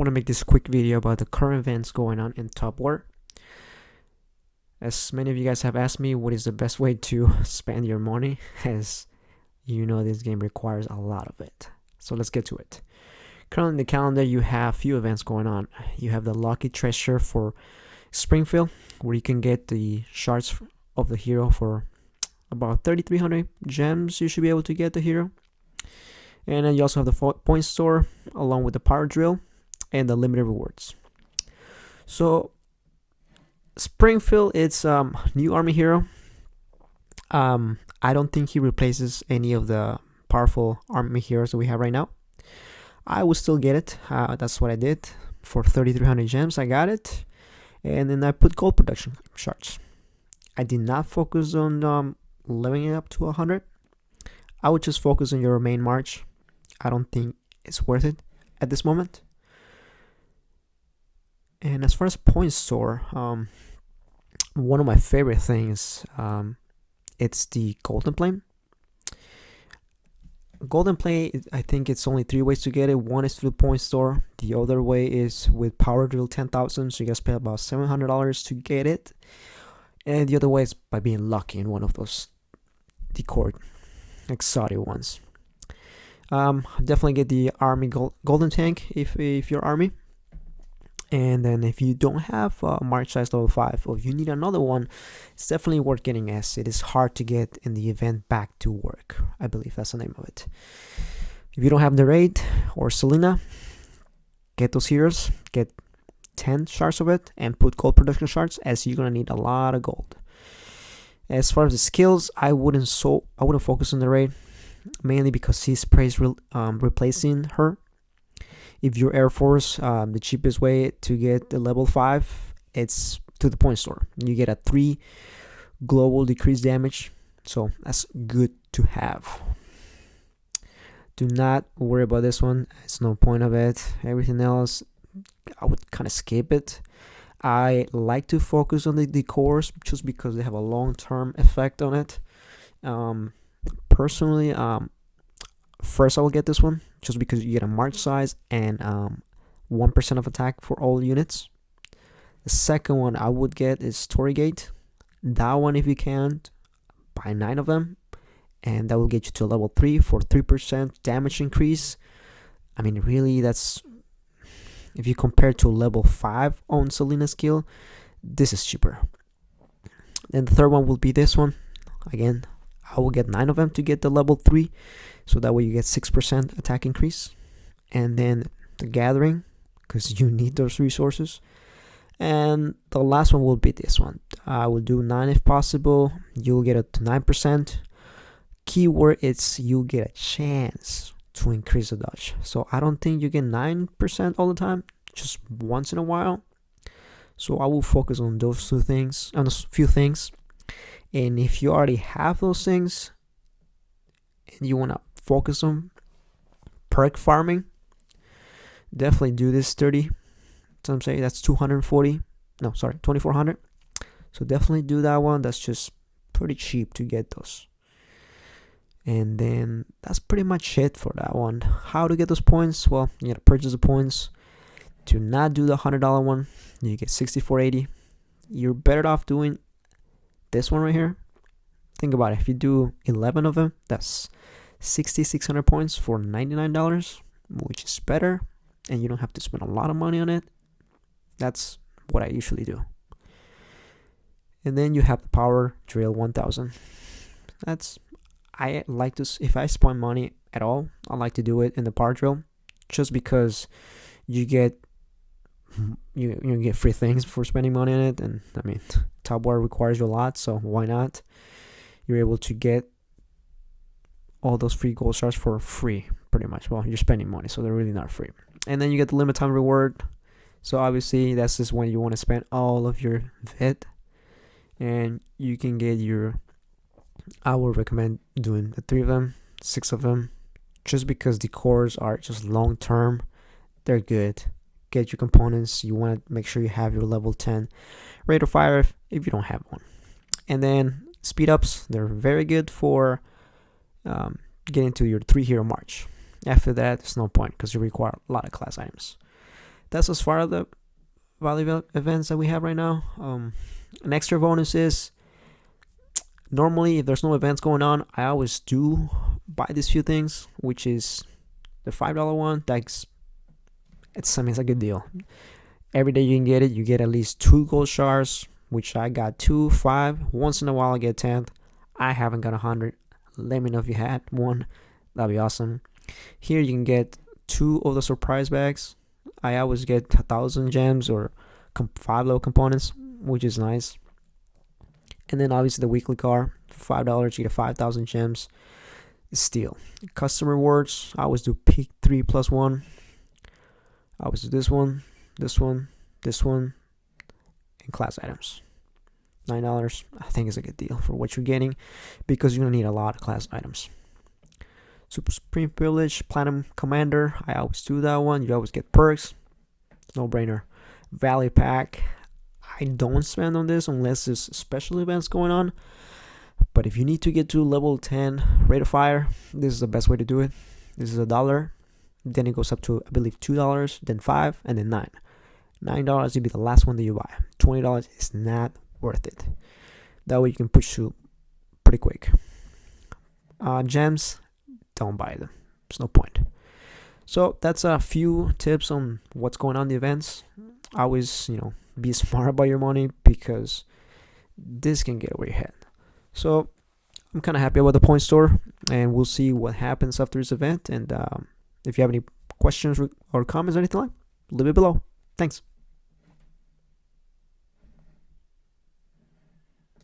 want to make this quick video about the current events going on in Top War. As many of you guys have asked me what is the best way to spend your money, as you know this game requires a lot of it. So let's get to it. Currently in the calendar you have few events going on. You have the Lucky Treasure for Springfield, where you can get the shards of the hero for about 3300 gems you should be able to get the hero and then you also have the point store along with the power drill and the limited rewards. So springfield it's um new army hero. Um i don't think he replaces any of the powerful army heroes that we have right now. I will still get it. Uh, that's what i did for 3300 gems. I got it. And then i put gold production shards i did not focus on um leveling it up to 100 i would just focus on your main march. I don't think it's worth it at this moment. And as far as point store, um, one of my favorite things, um, it's the golden plane. Golden play, I think it's only three ways to get it. One is through point store. The other way is with power drill 10,000. So you guys pay about $700 to get it. And the other way is by being lucky in one of those decor exotic ones. Um, definitely get the army gold, golden tank if if you're army. And then if you don't have a march size level 5 or if you need another one, it's definitely worth getting as it is hard to get in the event back to work. I believe that's the name of it. If you don't have the raid or Selena, get those heroes, get 10 shards of it and put gold production shards as you're gonna need a lot of gold. As far as the skills, I wouldn't so I wouldn't focus on the raid mainly because he's praised re um, replacing her. If you're Air Force, um, the cheapest way to get the level 5 it's to the point store. You get a 3 global decreased damage, so that's good to have. Do not worry about this one, it's no point of it. Everything else, I would kind of skip it. I like to focus on the decors just because they have a long-term effect on it. Um, personally, um, first I will get this one just because you get a march size and um, 1% of attack for all units. The second one I would get is Story Gate. That one, if you can, buy 9 of them. And that will get you to level 3 for 3% damage increase. I mean, really, that's. If you compare to level 5 on Selena skill, this is cheaper. Then the third one will be this one. Again, I will get 9 of them to get the level 3 so that way you get 6% attack increase. And then the gathering because you need those resources. And the last one will be this one. I will do 9 if possible. You'll get it to 9% keyword it's you get a chance to increase the dodge. So I don't think you get 9% all the time just once in a while. So I will focus on those two things on a few things and if you already have those things and you want to focus on perk farming definitely do this 30 some say that's 240 no sorry 2400 so definitely do that one. That's just pretty cheap to get those. And then that's pretty much it for that one. How to get those points? Well you gotta purchase the points. To not do the hundred dollar one. You get 6480 you're better off doing this one right here think about it. If you do 11 of them that's 6600 points for $99 which is better and you don't have to spend a lot of money on it. That's what I usually do. And then you have the power drill 1000 that's I like to if I spend money at all I like to do it in the power drill just because you get you you get free things for spending money on it and I mean top war requires you a lot so why not? You're able to get all those free gold stars for free pretty much. Well you're spending money so they're really not free. And then you get the limit time reward. So obviously that's just when you want to spend all of your vid. And you can get your i would recommend doing the three of them six of them. Just because the cores are just long term they're good get your components you want to make sure you have your level 10 rate of fire if, if you don't have one and then speed ups they're very good for um, get into your three hero march. After that, it's no point because you require a lot of class items. that's as far as the value events that we have right now. Um, an extra bonus is normally if there's no events going on, I always do buy these few things, which is the five dollar one. That's it's I a good deal. Every day you can get it. You get at least two gold shards, which I got two, five. Once in a while I get ten. I haven't got a hundred. Let me know if you had one. That'd be awesome. Here you can get two of the surprise bags. I always get a thousand gems or five low components, which is nice. And then obviously the weekly car, five dollars you get five thousand gems. Steal. Custom rewards. I always do peak three plus one. I always do this one, this one, this one, and class items. Nine dollars. I think is a good deal for what you're getting because you're gonna need a lot of class items. Super Supreme Privilege, Platinum Commander. I always do that one. You always get perks. No brainer. Value Pack. I don't spend on this unless there's special events going on. But if you need to get to level 10 rate of fire, this is the best way to do it. This is a dollar. Then it goes up to I believe two dollars, then five, and then nine. Nine dollars will be the last one that you buy. Twenty dollars is not worth it. That way you can push through pretty quick. Uh, gems, don't buy them. There's no point. So that's a few tips on what's going on in the events. Always, you know, be smart about your money because this can get over your head. So I'm kind of happy about the point store, and we'll see what happens after this event. And um, if you have any questions or comments or anything like, leave it below. Thanks.